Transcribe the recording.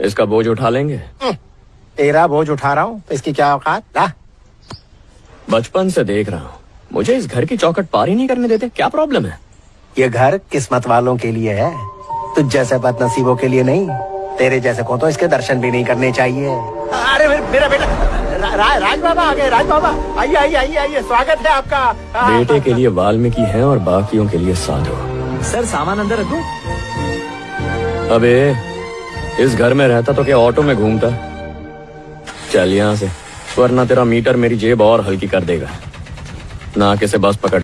इसका बोझ उठा लेंगे। तेरा बोझ उठा रहा हूँ तो इसकी क्या औकात? ला। बचपन से देख रहा हूँ। मुझे इस घर की चौकट पार ही नहीं करने देते। क्या प्रॉब्लम है? ये घर किस्मत वालों के लिए है। तुझ जैसे बदनसीबों के लिए नहीं। तेरे जैसे को तो इसके दर्शन भी नहीं करने चाहिए। अरे मेरा बेटा रा, रा, राज बाबा आ गए राज बाबा आइए आइए आइए आइए स्वागत है आपका। हाँ, बेटे के लिए वाल्मीकि है और बाकियों के लिए साधु। सर सामान अंदर रखूँ अबे इस घर में रहता तो क्या ऑटो में घूमता? चल यहाँ से, वरना तेरा मीटर मेरी जेब और हल्की कर देगा। ना किसे बस पकड़।